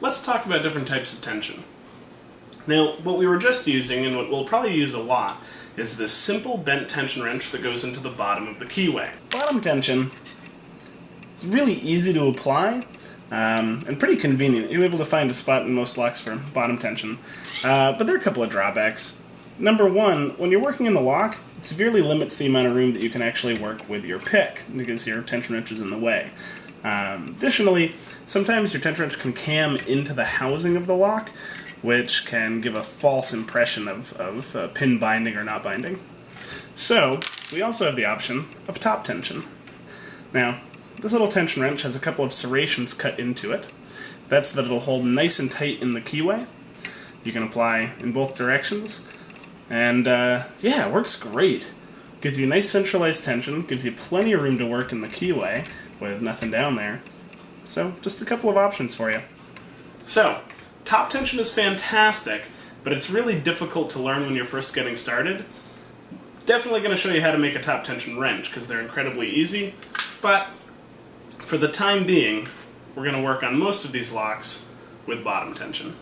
let's talk about different types of tension. Now, what we were just using, and what we'll probably use a lot, is this simple bent tension wrench that goes into the bottom of the keyway. Bottom tension is really easy to apply, um, and pretty convenient. You're able to find a spot in most locks for bottom tension. Uh, but there are a couple of drawbacks. Number one, when you're working in the lock, it severely limits the amount of room that you can actually work with your pick because your tension wrench is in the way. Um, additionally, sometimes your tension wrench can cam into the housing of the lock, which can give a false impression of, of uh, pin binding or not binding. So, we also have the option of top tension. Now, this little tension wrench has a couple of serrations cut into it. That's so that it'll hold nice and tight in the keyway. You can apply in both directions. And uh, yeah, it works great. Gives you nice centralized tension, gives you plenty of room to work in the keyway with nothing down there. So, just a couple of options for you. So, top tension is fantastic, but it's really difficult to learn when you're first getting started. Definitely going to show you how to make a top tension wrench, because they're incredibly easy, but for the time being, we're going to work on most of these locks with bottom tension.